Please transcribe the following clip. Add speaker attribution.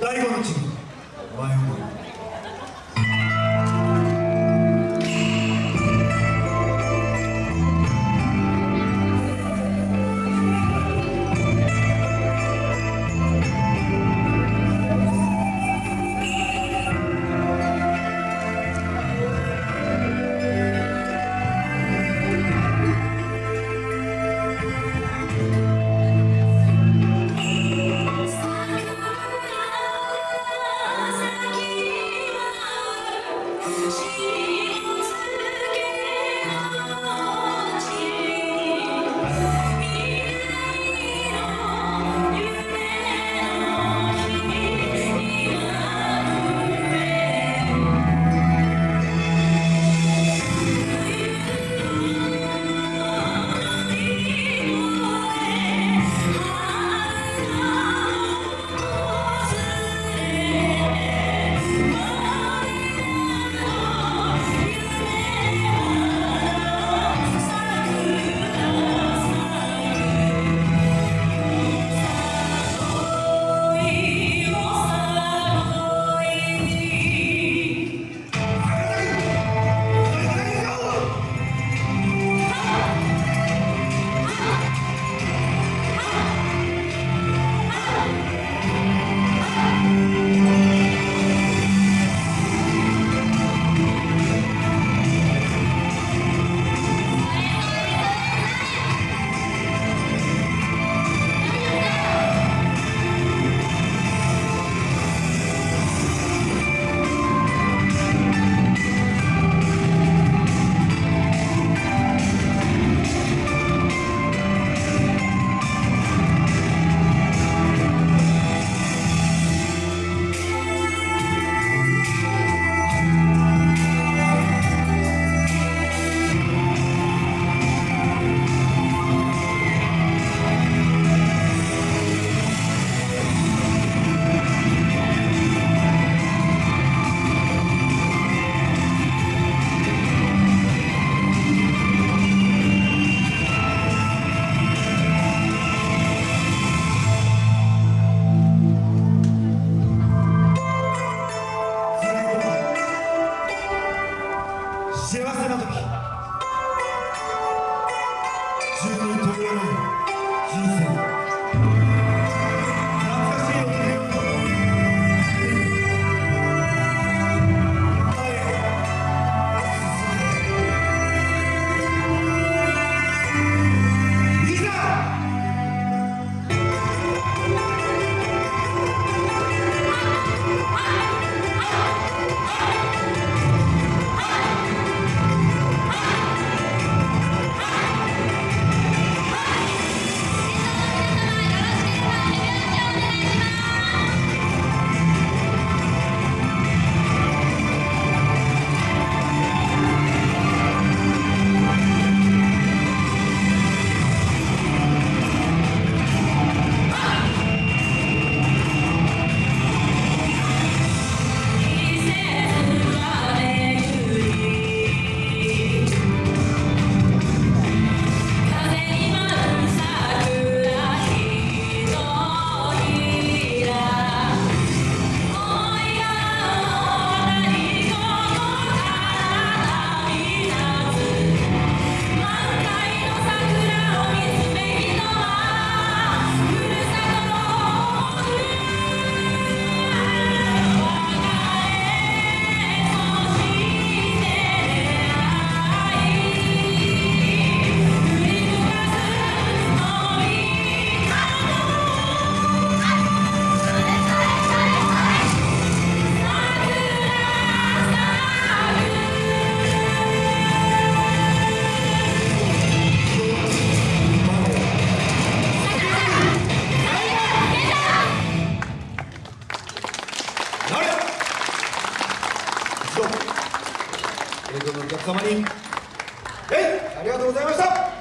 Speaker 1: 第五の地に前いどう。も映像のお客様に。えありがとうございました。